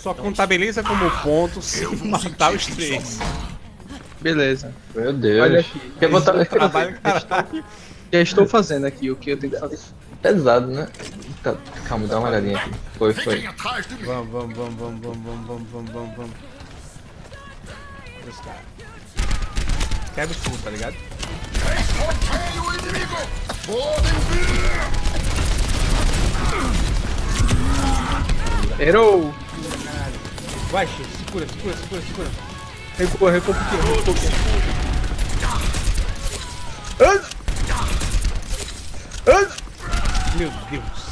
Só contabiliza como ponto se matar os três. Beleza. Meu Deus. Olha aqui. Quer botar... Trabalho, caralho. Já estou fazendo aqui o que eu tenho que fazer. Pesado, né? Tá, calma, dá uma olhadinha aqui. Foi, foi. Vamos, vamos, vamos, vamos, vamos, vamos, vamos, vamos, vamos, os caras. Quebra o tudo, tá ligado? Errou! Vai, X, segura, segura, segura, segura. Recua, recua um pouquinho, recua um pouquinho. Meu Deus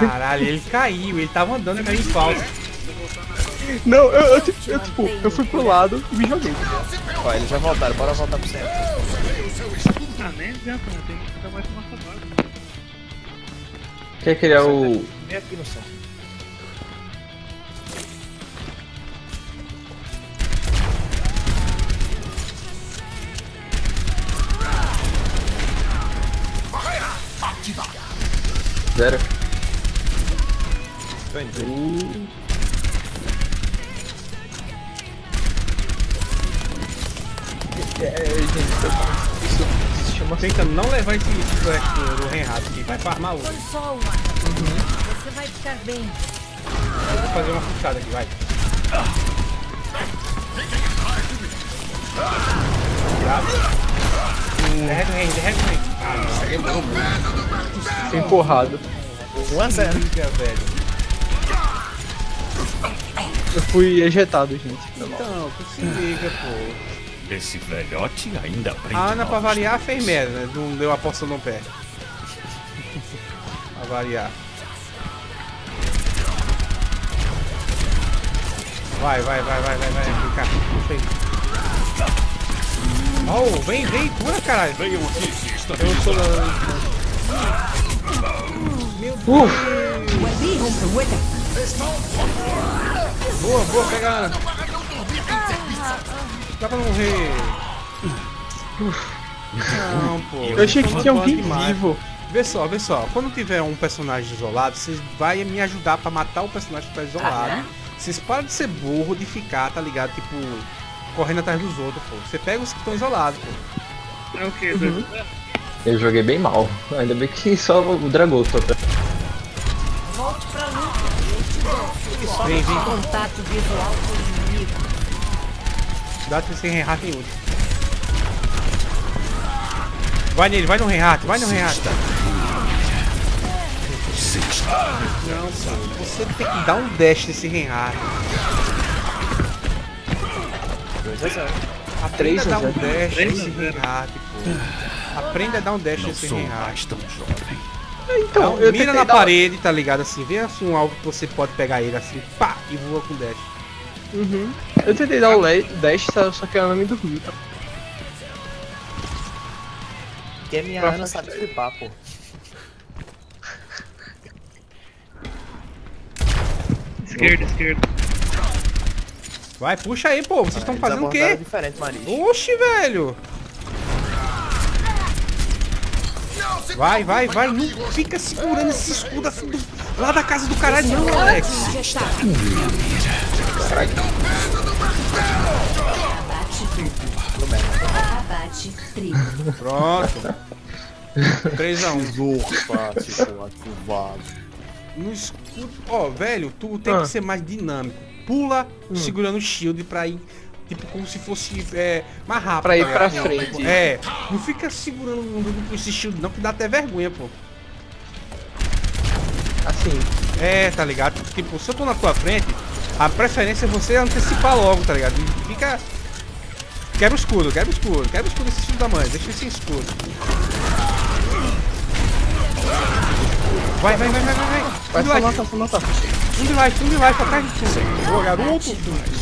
Caralho, ele caiu, ele tava andando e caiu em falso. Não, eu, eu, tipo, eu, tipo, eu fui pro lado e me joguei. Ó, eles já voltaram, bora voltar pro centro. Ah, nem adianta, né? Tem que ficar mais. Quer criar o... Vem aqui no centro. Zero. Tô indo. É, gente, isso, chama Tenta não levar esse flash do, do Renrato aqui, vai farmar outro. Foi só uma. Você vai ficar bem. Eu vou fazer uma puxada aqui, vai. Derrete o rei, derrete o rei. Ah, não, é. Fui empurrado. 1 a 0. Eu fui ejetado, gente. Então, tu se liga, pô. Esse velhote ainda aprende. A Ana, pra variar, fez merda, né? Não deu a poção no pé. pra variar. Vai, vai, vai, vai, vai, vai. Vem cá, puxa aí. Oh, vem, vem, cura, caralho. Venham aqui está Eu sou da... Meu Deus. Boa, boa, pega. Dá pra morrer. Não, pô. Eu achei que tinha alguém vivo. Vê só, vê só. Quando tiver um personagem isolado, vocês vai me ajudar pra matar o personagem que tá isolado. Vocês param de ser burro, de ficar, tá ligado? Tipo, correndo atrás dos outros, pô. Você pega os que estão isolados, pô. É o que? Uhum. Eu joguei bem mal. Ainda bem que só o Dragão Volte pra luta. Dou. Vem, vem. Contato visual com o inimigo. Dá sem Reinhardt em último. Vai nele, vai no Reinhardt, vai no Reinhardt. Não, você tem que dar um dash nesse Reinhardt. 2 a 0. Aprenda Três a a dar um dash nesse. Reinhardt, pô. Aprenda a dar um dash Não nesse sou Reinhardt. mais tão jovem. Então, Não, eu mira na parede, tá ligado? Assim, vê assim um alvo que você pode pegar ele assim, pá, e voa com dash. Uhum. Eu tentei dar o dash, só que ela me dormiu. Tá? Porque a minha Ana sabe flipar, pô. Esquerda, esquerda. Vai, puxa aí, pô. Vocês estão fazendo o quê? Oxi, velho. Vai, vai, vai. Não fica segurando esse escudo assim do- lá da casa do caralho, não, Alex. Abate triplo. Pronto. 3x1. Zorra, curvado. No escudo. Ó, velho, tu tem Ah. que ser mais dinâmico. Pula segurando o shield pra ir. Tipo, como se fosse é, mais rápido. Pra ir tá pra frente. É, não fica segurando um- esse shield não, que dá até vergonha, pô. Assim, É, tá ligado? Tipo, se eu tô na tua frente, a preferência é você antecipar logo, tá ligado? E fica. Quebra o escudo, quebra o escudo, quebra o escudo desse filho da mãe, deixa ele sem escudo. Vai, vai, vai, vai, vai, vai. vai de life, matar, só matar. um de life, um de life, atrás de tu. Boa, garoto.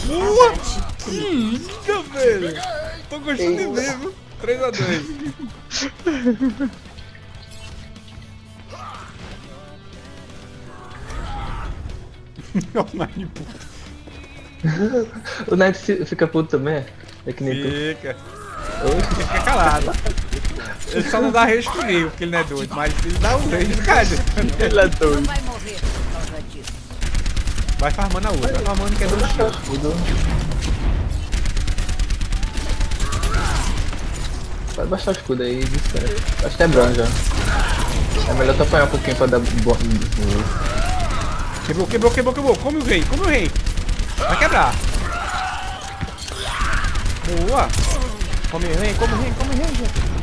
Boa! Liga, velho. Tô gostando de ver, viu? 3x2. Online puto. O fi- fica puto também? É que nem tu. Fica. Oxe, Ele fica calado. Ele só não dá rage comigo, porque ele não é doido, mas ele dá um rage, cara. Ele é doido. Vai farmando a outra, vai farmando que é dois Pode baixar o escudo aí, distante. Acho que é bronze já. É melhor tu apanhar um pouquinho pra dar bo- Quebrou, quebrou, quebrou, quebrou. Come o rei, come o rei. Vai quebrar. Boa. Come rei, come rei, come rei, gente.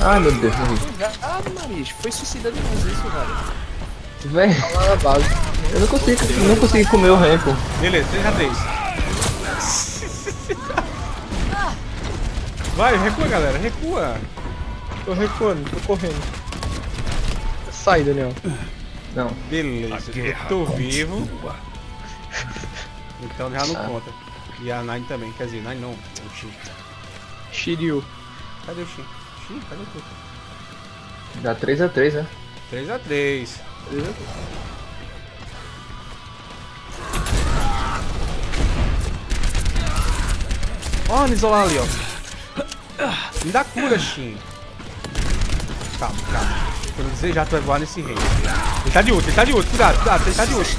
Ai meu Deus, morri. Ah, Maris, foi suicida demais isso, velho. Véi, base. eu não consigo, não consigo comer o rei, pô. Beleza, 3x3. Vai, recua, galera, recua. Tô recuando, tô correndo. Sai, Daniel. Não. Beleza, eu tô vivo, continua. então já não conta. E a Nine também, quer dizer, Nine não, o Shin. Shiryu. Cadê o Shin? Shin, cadê tu? Dá 3x3, né? 3x3. Ó, oh, isolar ali, ó. Me dá cura, Shin. Calma, calma. Quando desejar, tu vai voar nesse rei. Ele tá de outro, ele tá de outro. Cuidado, cuidado, ele tá de outro.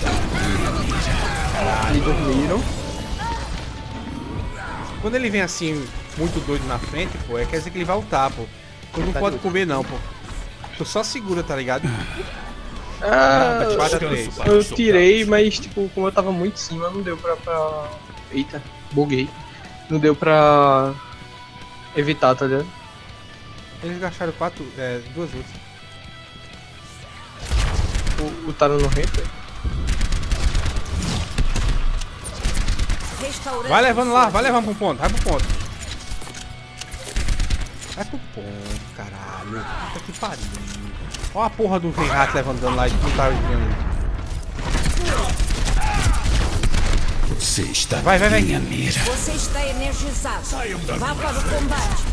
E dormiram. Quando ele vem assim, muito doido na frente, pô, é quer dizer que ele vai ultar, pô. Tu não pode comer, não, pô. Tu só segura, tá ligado? Ah, Tá de 4 a Descanso 3. para eu tirei, mas tipo, como eu tava muito em cima, não deu pra. pra... Eita, buguei. Não deu pra evitar, tá ligado? Eles gastaram quatro, é, duas ults. O, o Taro no rei, foi. Restaurante. Vai levando lá, vai levando pro ponto, vai pro ponto. Vai pro ponto, caralho. Puta que pariu. Ó a porra do Reinhardt levando dano lá e não tá vendo. Você está Vai, vai, vai. minha mira. Você está energizado. da Vá para o combate.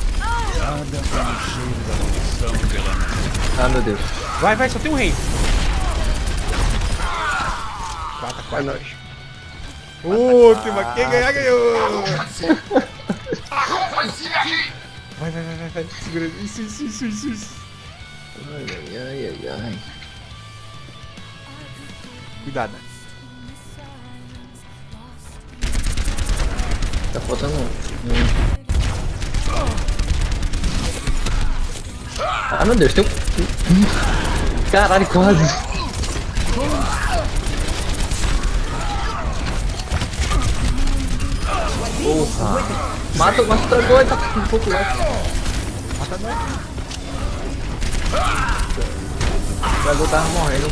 Ah, meu Deus. Vai, vai, só tem um rei. 4 É 4 nóis. Última, quem ganhar ganhou. Vai, vai, vai, vai, vai. Segura. Isso, isso, isso, isso, isso. Ai, ai, ai, ai, ai. Cuidado. Tá faltando um. Ah, meu Deus, tem um. Caralho, quase. Porra. Mata, mata o dragão, tá um pouco lá. O dragão tava morrendo.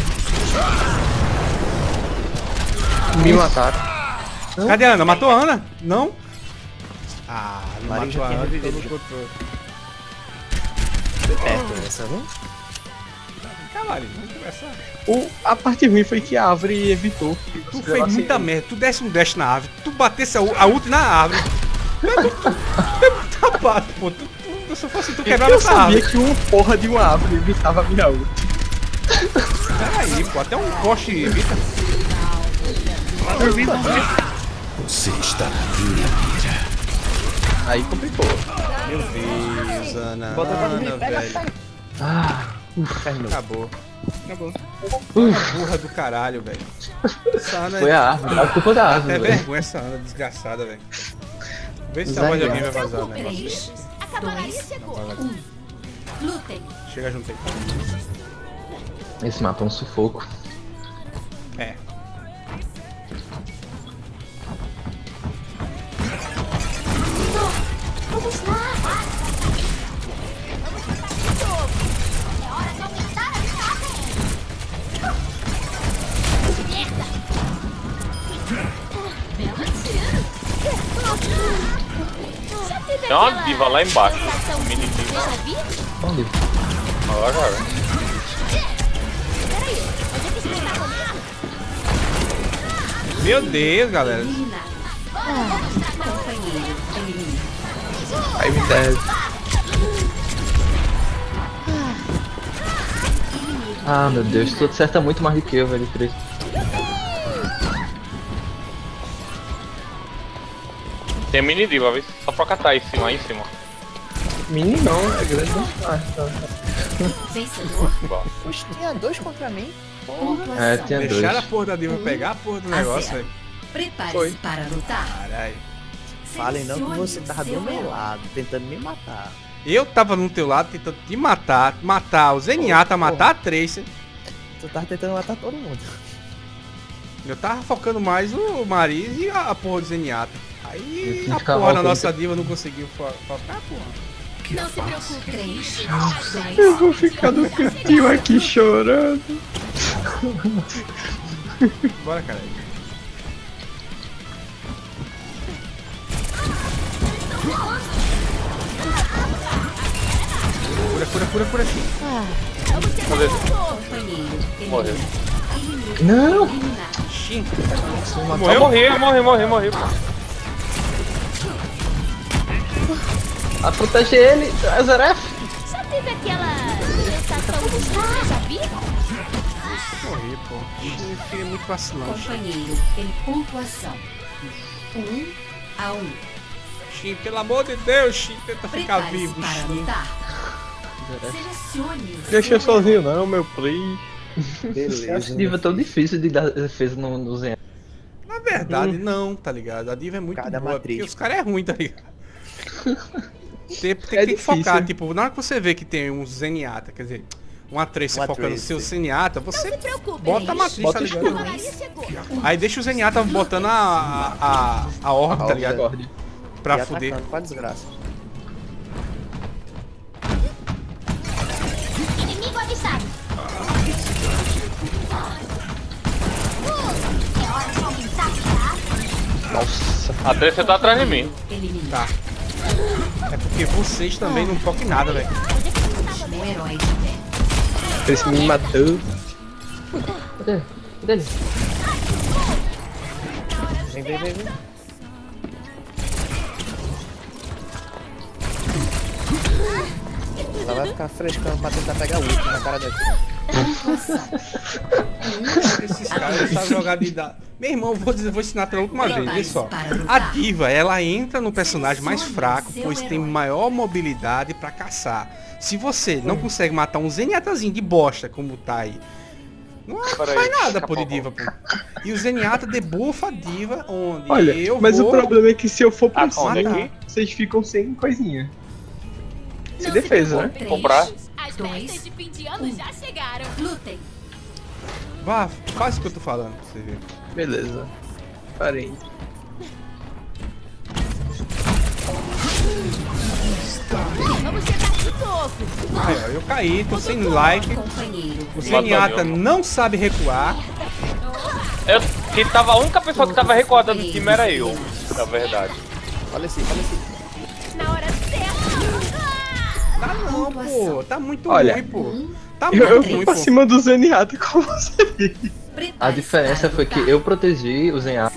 Me mataram. Cadê a Ana? Matou a Ana? Não? Ah, não Marinho matou já a tinha Ana, revivido, não já. Foi perto essa, não? Caralho, vamos conversar. O, a parte ruim foi que a árvore evitou que Tu fez muita merda, tu desse um dash na árvore, tu batesse a, a ult na árvore. Tu é muito- é tapado, pô. Tu, tu, se eu fosse tu quebrava Eu essa sabia árvore. que uma porra de uma árvore evitava a minha ult. Peraí, pô, até um poste evita. Você está na minha mira. Aí complicou. Meu Deus, Ana. Bota pra Ana, dormir, pega, velho. Ah, Acabou. Acabou. Burra do caralho, velho. Essa Ana foi a árvore. A culpa da É árvore, velho. vergonha essa Ana desgraçada, velho. Vê se a voz de alguém vai vazar o negócio. aí. 3, 2, 1. Lutem. Chega junto aí. Esse mapa é um sufoco. É. Vamos lá. É hora de aumentar a minha Merda. Bela tiro. Tem uma aquela diva lá embaixo. Mini diva. Onde? Olha agora. Peraí, a gente se está comigo? Meu Deus, galera. Aí me deve. Ah, meu Deus, tu acerta muito mais do que eu, velho, Cris. Tem mini diva, viu? Só pra catar em cima, aí em cima. Mini não, é grande. Ah, tá. Tinha dois contra mim. Pontuação. É, tinha dois. Deixaram a porra da diva pegar a porra do a negócio, velho. Prepare-se para lutar. Caralho. Falem não que você tava do meu lado, tentando me matar. Eu tava no teu lado tentando te matar, matar o Zenyatta, matar a Tracer. Tu tava tentando matar todo mundo. Eu tava focando mais o Mariz e a, a porra do Zenyatta. Aí Eu a porra da nossa diva não conseguiu fo- focar, porra. Não se preocupe. Três, Eu vou ficar no cantinho aqui chorando. Bora, cara. Cura, cura, cura, cura. Companheiro. Morreu. Não! Morreu? morri, eu morri, morri, morri. pô. A proteger ele, Azaref! Já teve aquela sensação de estar, já vi? Morri, pô. Eu fiquei muito vacilão. Companheiro em pontuação. Um a um. Xim, pelo amor de Deus, Xim, tenta ficar vivo, o Deixa eu sozinho não, meu play. Beleza. diva tão difícil de dar defesa no, no Zen. Na verdade, não, tá ligado? A diva é muito Cada boa, matriz. porque os caras é ruim, tá ligado? Tem, tem, É tem que difícil. focar, tipo, na hora que você vê que tem um Zenyatta, quer dizer, uma Tracer Uma focando no seu. Zenyatta, você bota a matriz, Bota tá ligado? escudo. Aí deixa o Zenyatta botando a, a, a orbe, tá ligado? Pra fuder. com a desgraça. Inimigo avistado. Hora de aumentar? Nossa. A Tracer tá atrás de mim. Tá. É porque vocês também não focam em nada, velho. Esse me matou. Cadê? Cadê ele? Vem, vem, vem, vem. Ela vai ficar frescando pra tentar pegar o último na cara daqui. Esses caras sabem jogar de dado. Meu irmão, eu vou, dizer, vou ensinar pela última vez, vê só. A diva, ela entra no personagem mais fraco, pois tem maior mobilidade pra caçar. Se você não consegue matar um Zenyattazinho de bosta, como tá aí, não Peraí, faz nada, pô, de diva, pô. E o Zenyatta debufa a diva, onde Olha, eu mas vou... o problema é que se eu for pra Ah, cima, aqui? vocês ficam sem coisinha. Se defesa, né? preocupe. Comprar. As festas de fim de ano já chegaram. Lutem. Vá, faz o que eu tô falando pra você ver. Beleza. Parei. Vamos chegar topo. Eu caí, tô sem like. O Zenyatta não sabe recuar. Eu, que tava, a única pessoa que tava recuada do time era eu, na verdade. Olha assim, Tá não, pô. Tá muito Olha, ruim, pô. Tá Eu, muito eu ruim, fui pra pô. cima do Zenyatta com você. A diferença foi que eu protegi o Zenyatta.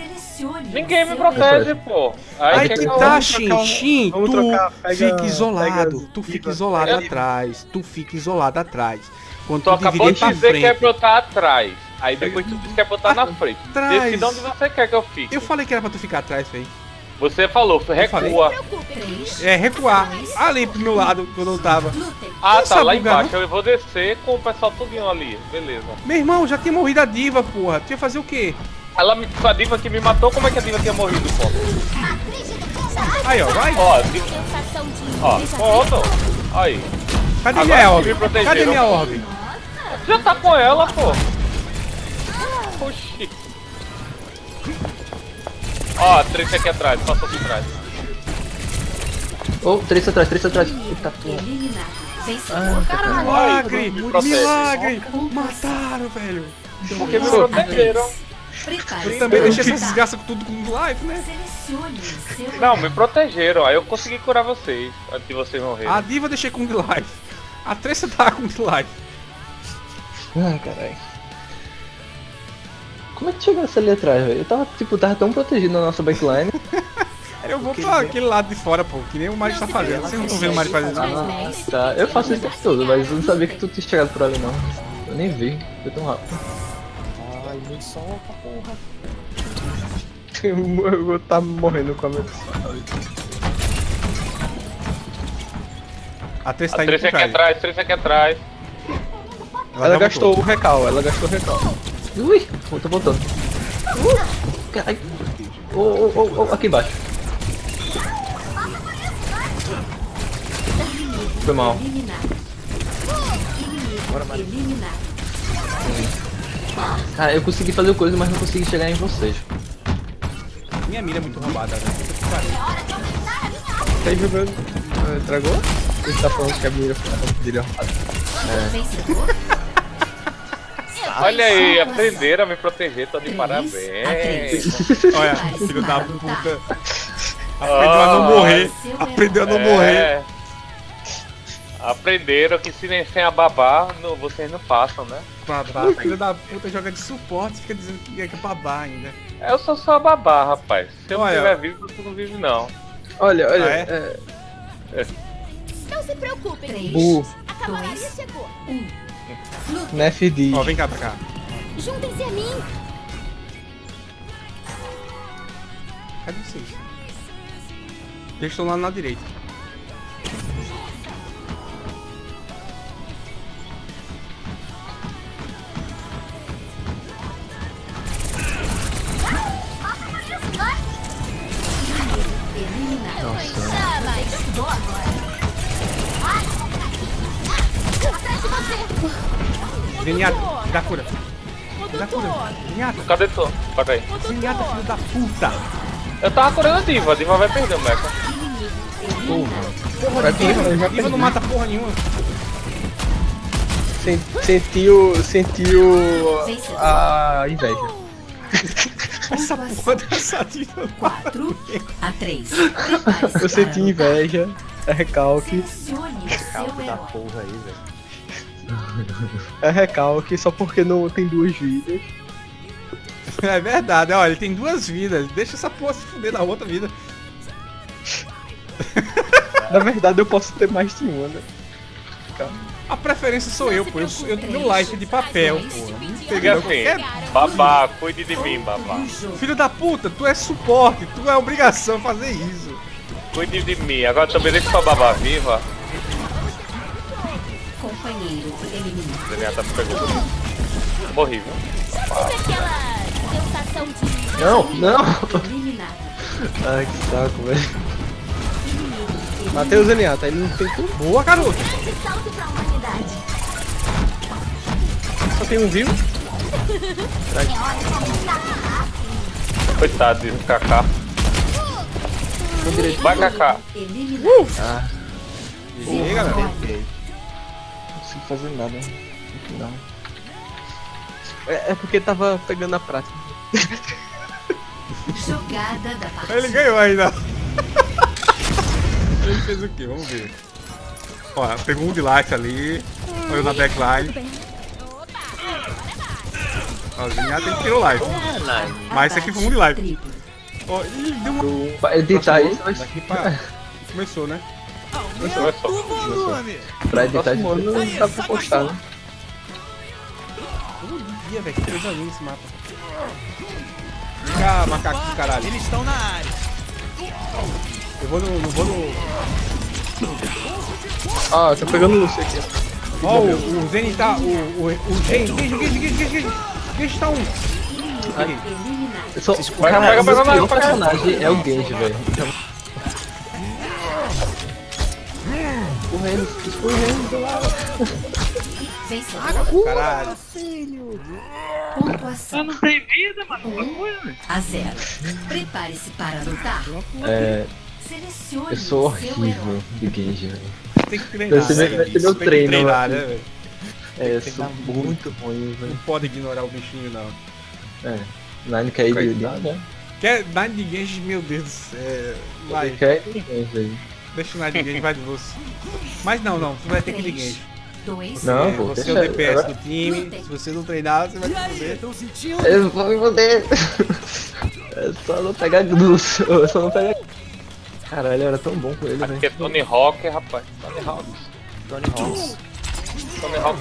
Ninguém me protege, pô. Aí quer que que eu- tá, um- vamos tu trocar, pega- fica isolado, pega tu fica isolado Eu- atrás, tu fica isolado atrás. Quando Tu tu acabou de pra dizer que é frente, pra eu estar atrás. Aí depois tu disse que é pra eu estar na frente. Atrás. Decida onde você quer que eu fique. eu falei que era pra tu ficar atrás, velho. Você falou, falei? recua. É, recuar, ali pro meu lado, quando eu tava. Ah, tá, lá bugar, embaixo. Eu vou descer com o pessoal tudinho ali. Beleza. Meu irmão, já tinha morrido a diva, porra. Tu ia fazer o quê? Ela me, a diva que me matou, como é que a diva tinha morrido, pô? Aí, ó, vai. Ó, diva, ó, pronto. Aí. Cadê agora minha orbe? Cadê minha orbe? Já tá com ela, pô. Oxi. Ó, a três aqui atrás, passou aqui atrás. Oh, três atrás, três atrás. Eita porra. Ah, Vencedor. Milagre! me protege. Milagre! Mataram, velho. Porque me protegeram. três. Eu também deixei essa desgraça com tudo com live, né? Não, me protegeram. Aí eu consegui curar vocês antes de vocês morrerem. A diva eu deixei com live. A Tressa tava com live. Ah, caralho. Como é que chegasse ali atrás, velho? Eu tava, tipo, tava tão protegido na nossa backline. Eu vou pra aquele lado de fora, pô, que nem o Mario tá fazendo. Vocês não estão vendo o Mario fazer isso? Tá. Eu faço isso o tempo todo, mas eu não sabia que tu tinha chegado por ali, não. Eu nem vi, foi tão rápido. Ai, me solta, porra. Eu vou tá morrendo com a minha. A A tá indo Trace por aqui trás. atrás, Trace aqui atrás. Ela, já gastou o recal, ela gastou o recal. Ui, tô voltando. Uh, caralho. Ô, ô, ô, ô, aqui embaixo. Foi mal. Inimigo eliminado. Cara, eu consegui fazer coisa, mas não consegui chegar em vocês. Minha mira é muito roubada, velho. Tá aí jogando. Dragou? Ele tá falando que a mira dele é roubada. Vencedor. Olha aí, aprenderam a me proteger, tô de parabéns. Olha, filho da puta. Aprendeu a não Ah, morrer. Aprendeu a não É. morrer. Aprenderam que se nem sem a babá, não- vocês não passam, né? Babá, filho da puta joga de suporte fica dizendo que é babá ainda. Eu sou só a babá, rapaz. Se eu não Olha. tiver vivo, tu não vive não. Olha, olha. Ah, é? é, Não se preocupem, Três, a cavalaria dois, chegou. Nefd. Ó, vem cá pra cá. Juntem-se a mim. Cadê vocês? Eles estão lá na direita. Dá cura. Dá cura. Zenyatta. Cadê tu? Pera aí. Zenyatta, filho da puta. Eu tava curando a diva, a diva vai perder o mecha. Vai perder, vai Diva não mata porra nenhuma. Sen- Sentiu. Sentiu. a inveja. Essa porra dessa diva não mata 4 ninguém. a 3. Eu senti inveja. É recalque. Seu herói. Porra aí, velho. É recalque só porque não tem duas vidas. É verdade, olha, ele tem duas vidas. Deixa essa porra se fuder na outra vida. Na verdade eu posso ter mais de uma, né? A preferência sou eu, pô. Eu, eu tenho life de papel, pô. Peguei qualquer babá, cuide de mim, babá. Filho da puta, tu é suporte, tu é obrigação fazer isso. Cuide de mim. Agora também deixa pra babá viva. Companheiro eliminado. Zenyatta me pegou. Morri, viu? Aquela sensação de. Não, não! Eliminado. Ai, que saco, velho. Matei o Zenyatta, ele não tem. Boa, garoto. Só tem um vivo. Coitado de Kaká. Vai, Kaká. Eliminado. E aí, galera? Não consigo fazer nada no final. É, é porque tava pegando a prática. Jogada da partida. Ele ganhou ainda. Ele fez o quê? Vamos ver. Ó, pegou um de life ali. Olhou na backline. Ó, o Zenyatta ele tirou life. Mas esse aqui foi um de life. Ó, ih, deu uma. Pra editar isso, Daqui pra. Começou, né? Começou. pra editar isso. ano não dá pra postar, né? Todo dia, velho. Que coisa linda esse mapa. Vem cá, macaco do caralho. Eles estão na área. Eu vou no. Eu vou no. Ah, tá pegando o Lúcio aqui. Ó, o, o Zen tá. O. O. O Gen. Gen, Gen, Gen, Gen, Gen. Gen tá um. Eliminado. Eu sou, Vai, cara, pega, o meu pega, pior pega. personagem é o Genji, velho. Correndo, escorrendo lá. Vencedor. Caralho. Só Pontuação não tem vida, mano. Velho. a zero. Prepare-se para lutar. É, Selecione eu sou horrível de Genji, velho. Tem que treinar. Né, velho? Tem que treino, treinar, né? né, velho? É, eu sou muito ruim, velho. Não pode ignorar o bichinho, não. É. Nine quer ir de né? Quer Nine de Genji, meu Deus do céu. Vai, Quer ir de Genji aí. Deixa o Genji, vai de você. Mas não, não, tu vai ter que de. Dois. Não, É, pô, você é o DPS do time, se você não treinar, você vai se fuder. Eu vou me foder. É só não pegar Lúcio, é só não pegar. Caralho, era tão bom com ele, Aqui é velho. Tony Hawk, rapaz. Tony Hawk. Tony Hawk. Tony Hawk.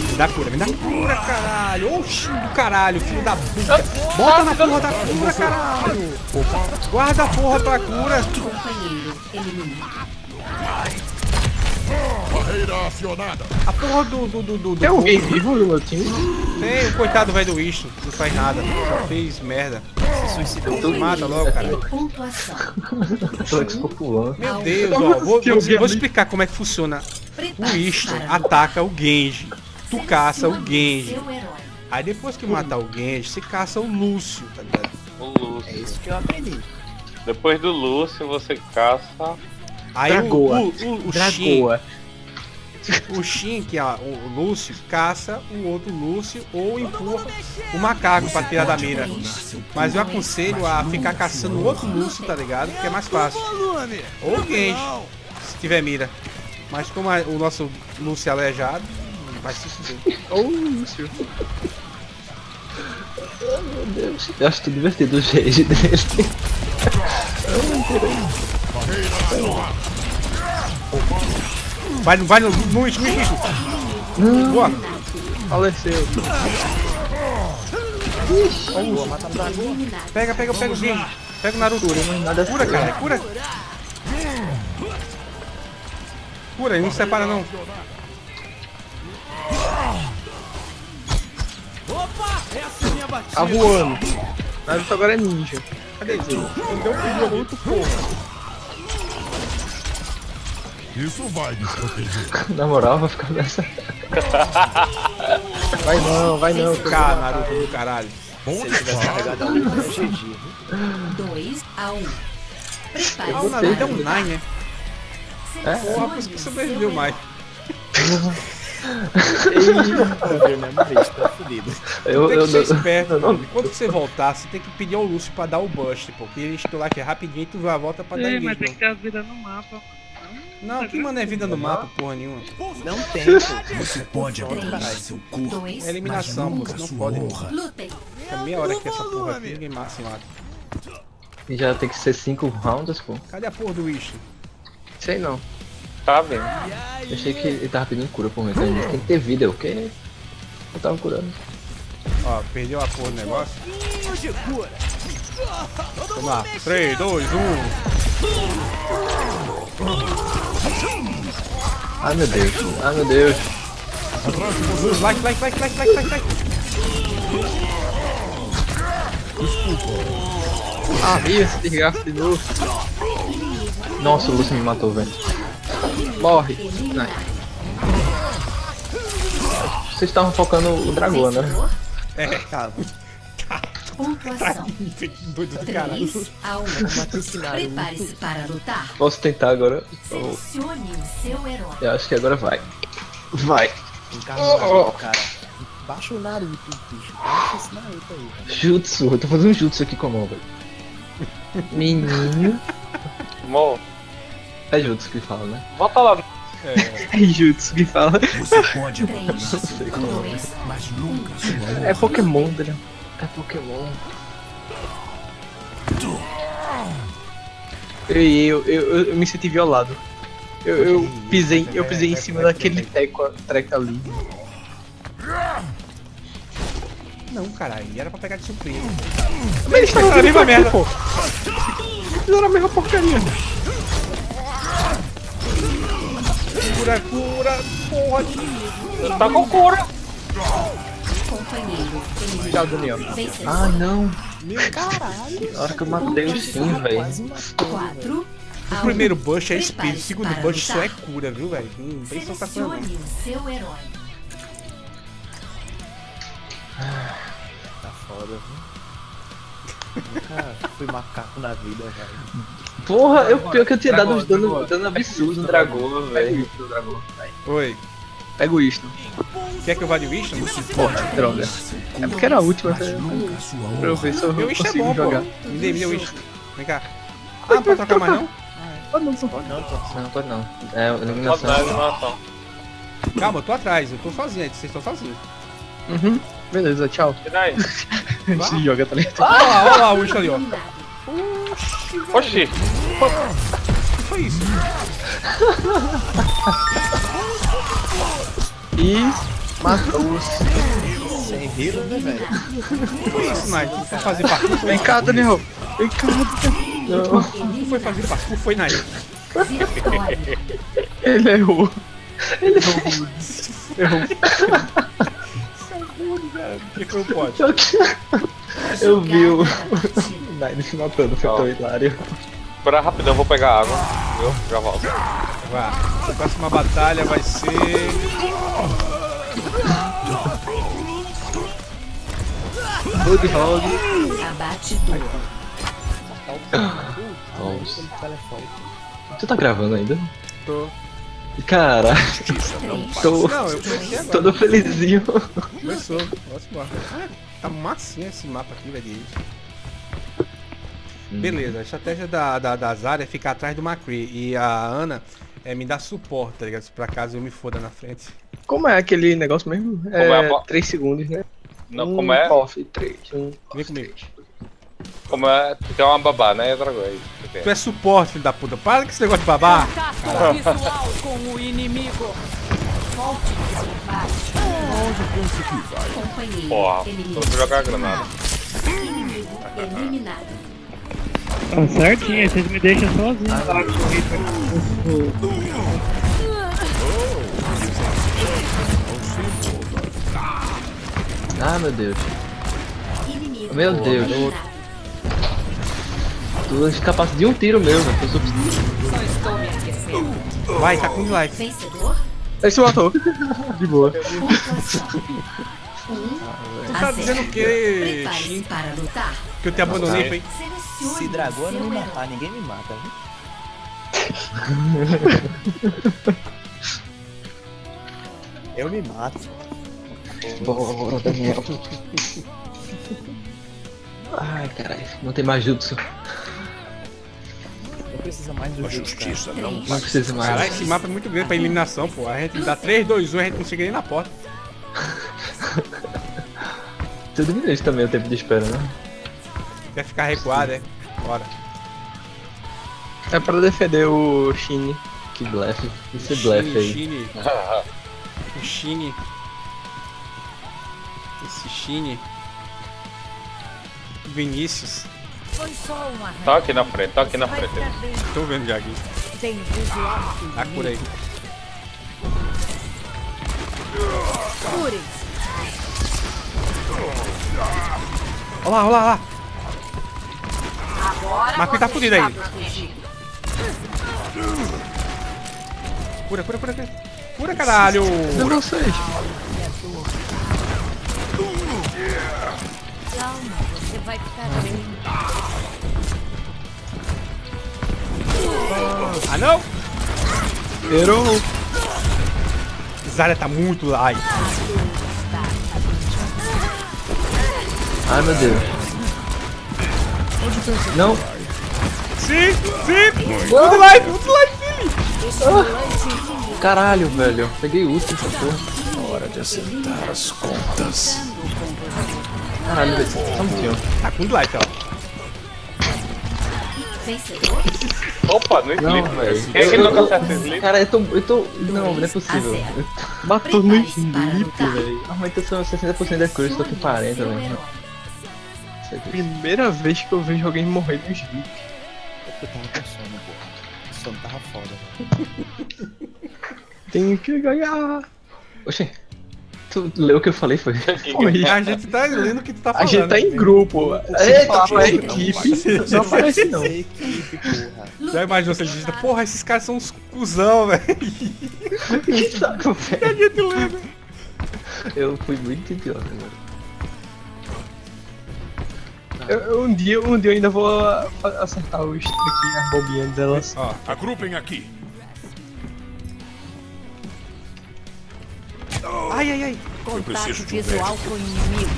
Me dá cura, me dá cura, caralho. Oxi, do caralho, filho da puta. Bota na porra da cura, caralho. Guarda a porra pra cura. Barreira acionada. A porra do. do, do, do, do Tem alguém vivo no meu time? Tem o coitado velho do Wish, não faz nada. Só fez merda. Se suicidou. Mata logo, cara. Meu Deus, ó. Vou, vou, vou explicar como é que funciona. O para ataca o Genji. Tu caça o Genji. Aí depois que matar o Genji, você caça o Lúcio, tá ligado? O É Lúcio. isso que eu aprendi. Depois do Lúcio, você caça. Aí o, Dragoa. o, o, o Shin, Dragoa. o Shin, que é o o Lúcio, caça o outro Lúcio ou empurra o macaco pra tirar da mira. Mas eu aconselho a ficar caçando o outro Lúcio, tá ligado? Porque é mais fácil. Ou o Genji, se tiver mira. Mas como o nosso Lúcio é aleijado, vai se fuder. Ô, Lúcio. Meu Deus. Eu acho tudo divertido o jeito dele. Vai, no- vai no no Wish, no Wish. Boa. Faleceu. Pega, pega, pega o Genji. Pega o Naruto. Nada Cura, cara, cura. Cura, ele não separa não. Tá voando. Naruto agora é ninja. Cadê ele? Ele deu um Naruto, porra. Isso vai nos proteger. Na moral, vai ficar nessa. Vai não, vai não. Cara, Naruto ele. do caralho. Bom Se tivesse carregado a luta, eu GG. 2 a 1. Ah, o Prepare-se Naruto é um para Nine, né? É? Porra, por isso que sobreviveu mais. Eu tá. Eu, Tem que ser esperto, eu mano. Quando você voltar, você tem que pedir ao Lúcio pra dar o burst, porque ele estou lá que é rapidinho e tu vai volta pra dar Ei, mas tem que ter as vidas no mapa. Não, que mano é vida no mapa, porra nenhuma. Não tem, pô. Você pode abandonar seu corpo, 2 É eliminação, você não pode. É meia hora que essa porra aqui, ninguém mata se mata. Já tem que ser 5 rounds, pô. Cadê a porra do Wish? Sei não. Tá vendo? Eu achei que ele tava pedindo cura por mim. Tem que ter vida, o quê? Eu tava curando. Ó, perdeu a porra do negócio. Vamos lá. 3, 2, 1. Ai meu Deus, ai meu Deus. Like, like, like, like, like, like, like. Ah, viu esse desgaste de novo. Nossa, o Lúcio me matou, velho. Morre. Vocês estavam focando o dragão, né? É, cara. Pontuação. Doido do caralho. 3 a 1. Prepare-se para lutar. Posso tentar agora? Eu, Selecione o seu herói. eu acho que agora vai. Vai. Encarna o Naruto, cara. Baixa o Naruto, bicho. Baixa esse Naruto aí, cara. Jutsu, eu tô fazendo um jutsu aqui com a mão, velho. Menino. Mo, É jutsu que fala, né? volta lá. É Jutsu que fala. Você pode 3, abandonar seu corpo, 2, mas nunca. É Pokémon, Daniel. É Pokémon. Eu, eu, eu, eu me senti violado. Eu, eu pisei, eu pisei em cima daquele teco, treco ali. Não, caralho. Era pra pegar de surpresa. Mas eles estavam Fizeram a mesma merda. pô. Fizeram a mesma porcaria. Cura, cura. Porra de... Tá com cura. companheiro. Tchau, Daniel. Ah, não. Na hora que eu matei o Sim, velho. 4 O primeiro 1. bush é espírito, o segundo bush só é cura, viu, velho? Não tem só tá. Selecione o seu herói. Tá foda, viu? Nunca fui macaco na vida, velho. Porra, eu pior que eu tinha dado uns dano, dragão. dano absurdo no dragão, velho. Oi. Pega o Winston. Quer que eu vá de Winston? Porra, droga. É porque era a última, Mas pra eu ver se eu Meu Winston é bom, jogar. Me dê, me dê o Winston. Vem cá. Ah, não pode trocar mais não? Ah, não, não. Pode não. Não, pode não. É, Pode eliminação. Calma, eu tô atrás. Eu tô sozinho. Vocês estão sozinhos. Uhum. Beleza, tchau. Se joga, tá ligado? Olha lá, olha lá o Winston ali, ó. Oxi. foi isso? E matou-os. Sem rir, né, velho? Foi isso, Nike? Foi fazer parkour? Vem cá, Daniel. Vem cá. Não, Tu foi fazer parkour? Foi, Nike? Ele errou. Ele errou. Errou. Por que que não pode? Eu vi o. Nine se matando, foi tão hilário. Espera rapidão, vou pegar água. Viu? Já volto. Vá. A próxima batalha vai ser... Roadhog. Abate duro. Nossa. Tu tá gravando ainda? Tô... Cara, tô Não, eu comecei agora. todo felizinho. Começou. Próximo mapa. Ah, tá massinha esse mapa aqui, velho. Age. Beleza, a estratégia da, da, da Zarya é ficar atrás do McCree. E a Ana é me dar suporte, tá ligado? Se por acaso eu me foda na frente. Como é aquele negócio mesmo? é a É bo- 3 segundos, né? Não, um como é? Off, 3. Um, Vem comigo. Como é? Tu é uma babá, né, Dragão? É tu tem. é suporte, filho da puta. Para com esse negócio de babar. Contato visual com o inimigo. Volte de combate. Companheiro Porra, eliminado. vou jogar a granada. Inimigo eliminado. Tá certinho, vocês me deixam sozinho lá com o Reaper. Ah, meu Deus. Meu Deus. eliminado. Tu és capaz de um tiro meu, velho. Eu sou- Vai, tá com life. Vencedor. Ele se matou. De boa. Tu tá dizendo o lutar. Que eu te abandonei, foi? Se dragão não me matar, ninguém me mata, viu? Eu me mato. Bora, Daniel. Ai, caralho. Não tem mais jutsu. Não precisa mais do A jogo, justiça não Não precisa mais. Caralho, esse mapa é muito grande pra eliminação, pô. A gente dá 3, 2, 1, a gente não chega nem na porta. Tu diminui também o tempo de espera, né? Quer ficar recuado, é? Bora. É pra defender o Shin. Que blefe. Esse blefe aí. Shine. O Shine. Esse Shine. Vinícius. Foi só arranque. Tá aqui na frente, tá aqui na frente. Tô vendo já aqui. Tá por aí. Cure-se. Olha lá, olha lá, olha lá. Agora Marco tá fudido aí. Cura, cura, cura, cura. Cura, caralho. De vocês. Calma, você vai ficar bem. Ah, não. Errou. Zarya tá muito light. Ai, meu Deus. Não. Sim, sim. Tudo light, tudo light, filho. Caralho, velho. Peguei último essa porra. Hora de assentar as contas. Caralho, velho. Um pouquinho. Tá com light, ó. Vencedor. Opa, no Não, sleep. velho. Quem é que nunca acerta sleep? Cara, eu tô. Eu tô. Não, não é possível. Matou no lutar. velho. Normalmente eu sou 60% da cruz, tô com 40, Seu velho. Primeira vez que eu vejo alguém morrer no sleep. É porque eu tava com sono, pô. O sono tava foda. Tenho que ganhar. Oxê. Tu leu o que eu falei, foi? Foi. A gente tá lendo o que tu tá A falando. gente tá em grupo. Se Eita, pra porra. equipe, não aparece não. Equipe, porra. Já imaginou se ele digita, porra, esses caras são uns cuzão, velho. Que saco, velho. A gente lembra. Eu fui muito idiota, velho. Eu, um, dia, um dia eu ainda vou a- a- acertar os truquinhos, as bobinhas delas. Ó, Agrupem aqui. Ai, ai, ai. Contato preciso de um visual com o inimigo.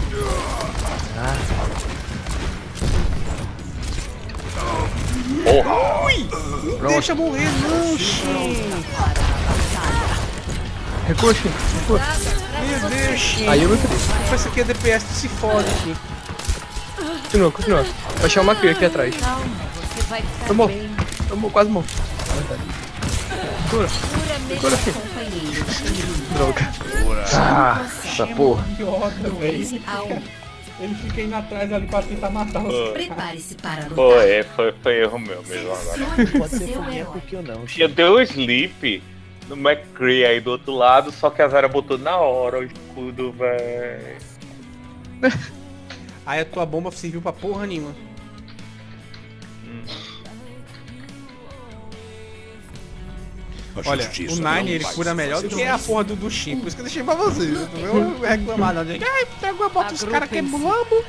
Deixa morrer, não, Recua, Shin. Recua. Meu Deus. Aí eu me fudi. Essa aqui é DPS, se fode, Shin. Continua, continua. Vai chamar uma cria aqui atrás. Calma, você vai ficar Tomou. bem. Tomou, quase morto. Puramente companheiro. Droga. Ah, essa porra. Idiota, velho. Um. Ele fica indo atrás ali pra tentar matar os Prepare-se para lutar. Foi, foi, foi erro meu mesmo agora. Pode ser seu foguinha herói. porque eu não. Tinha deu sleep no McCree aí do outro lado, só que a Zara botou na hora o escudo, véi. Aí a tua bomba serviu pra porra nenhuma. Olha, o Nine ele cura melhor do que a porra do, do Shin. Por isso que eu deixei pra você. Não vou reclamar não. Ai, pegou, bota os caras que é mulambo.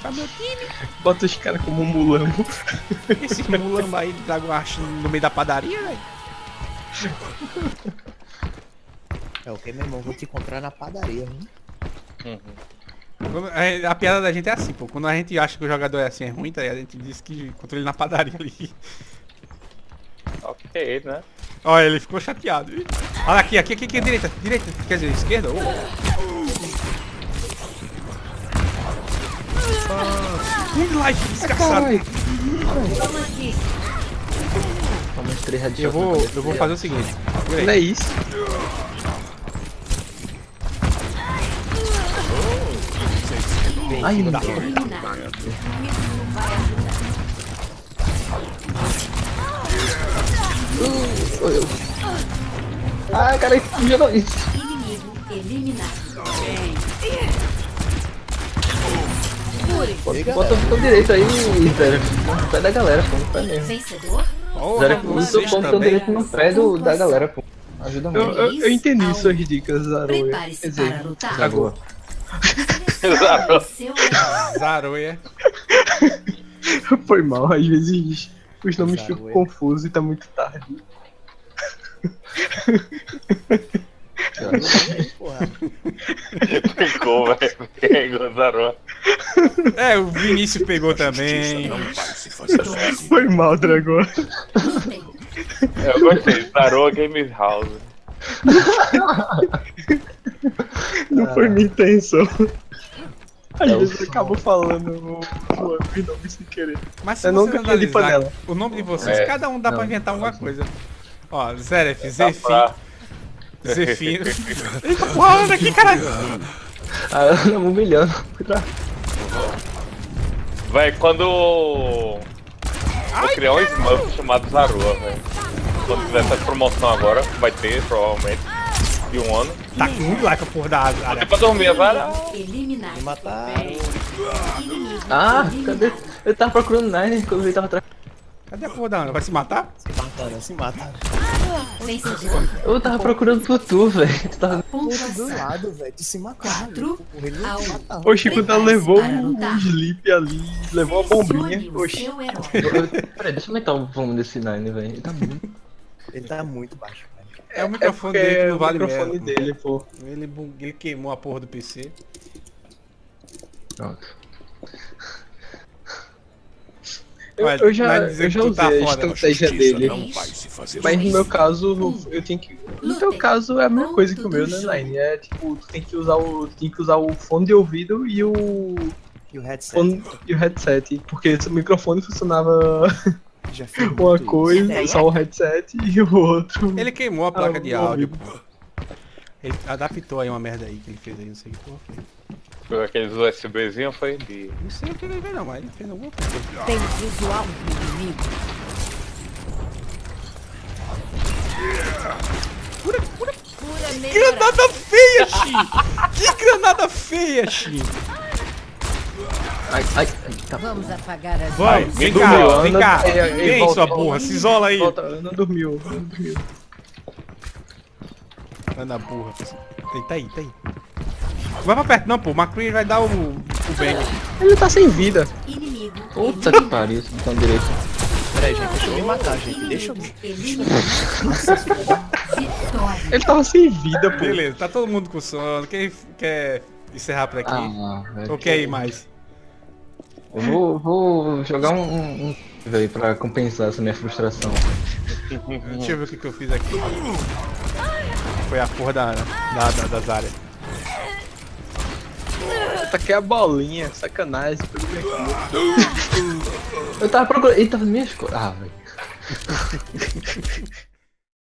Pra meu time. Bota os caras como um mulambo. Esse mulambo aí de Dragoash no meio da padaria, velho. É o que, meu irmão? Vou te encontrar na padaria, hein? Uhum. Quando- A piada da gente é assim, pô. Quando a gente acha que o jogador é assim, é ruim, tá? A gente diz que encontrou ele na padaria ali. Ok, né? Olha, ele ficou chateado. viu? Olha aqui, aqui, aqui, aqui, direita, direita. Quer dizer, esquerda? Oh. Um life desgraçado. Toma três Eu vou, eu vou fazer o seguinte. Não é isso. Ai, não. Eu. Ah, cara, jogou isso. Inimigo eliminado. Bota o botão direito aí, Zero. Pé da galera, pô. Pé mesmo. Vencedor? Zero, usa o também. direito no pé do, da galera, pô. Ajuda Eu, muito. eu, eu entendi suas dicas, Zaroia. Quer Prepare-se para dizer, herói. Zaroia. foi mal. Às vezes os nomes ficam confusos e tá muito tarde. Pegou, velho. Pegou, Zarou. É, o Vinícius pegou também. sozinho. Foi mal, Dragão. Lutem. Eu gostei. Zarou Games House. Não foi minha intenção. Às É vezes eu acabo falando o nomes sem querer. Mas se Eu você nunca tinha de analisar panela. o nome de vocês, É. cada um dá pra Não, inventar alguma coisa. Ó, Zeref, Dá Zefim, pra- Zefino. Eita porra, anda aqui, caralho. Ah, ela tá me humilhando. Véi, quando. Vou criar um Smurf chamado Zarua, velho. Quando tiver essa promoção agora, vai ter, provavelmente. De um ano. Tá com muito like a porra da Até área. pra dormir, Zara. Eliminado. Me mataram. Ah, cadê? Eu tava procurando Nine quando ele tava atrás. Cadê a porra da Ana? Vai se matar? Se mataram, se mataram. Vencedor. Eu tava procurando por tu, velho. Tu tava. Do Pontuação. lado, velho. Tu se mataram. Quatro Ele não mataram. Oxi, quando ela Prepare-se levou um, um sleep ali, levou a bombinha. O Oxi. Peraí, deixa eu aumentar o volume desse Nine, velho. Ele tá muito. Ele tá muito baixo, velho. É o É microfone porque dele que é não o vale microfone merda. dele, pô. Ele, ele queimou a porra do PC. Pronto. Eu, Olha, eu já, eu já tá usei a foda. estratégia dele. Mas no meu caso, eu tenho que. No teu caso é a mesma coisa que o meu, né, Nine? É tipo, tu tem que usar o. Tem que usar o fone de ouvido e o. E o headset. fone e o headset. Porque o microfone funcionava uma coisa, só o headset e o outro. Ele queimou a placa Ah, de áudio. Ele adaptou aí uma merda aí que ele fez aí, não sei o que porra foi. Pegou aqueles USBzinhos, foi de. Não sei o que ele fez não, mas ele fez alguma coisa. Tem visual do inimigo. Cura melhorada. Granada feia, Xi! Que granada feia, Xi! Ai, ai, tá. Vamos apagar as vem cá, vem cá. Vem, sua burra, se isola aí. Volta, não dormiu, não dormiu. Anda burra. Ei, tá aí, tá aí. Não vai pra perto não, pô. O McCree vai dar o, o bang. Ele tá sem vida. Inimigo Puta que pariu, esse botão direito. Peraí, gente, deixa eu me matar, gente. Deixa eu me. Ele tava sem vida, pô. Beleza, tá todo mundo com sono. Quem quer encerrar por aqui? Ah. Ou quer ir mais? Eu vou, vou jogar um, um, um velho pra compensar essa minha frustração. Deixa eu ver o que, que eu fiz aqui. Foi a porra da, da, da- das áreas. Taquei a bolinha, sacanagem. Eu tava procurando. Ele tava nas minhas coisas. Ah, velho.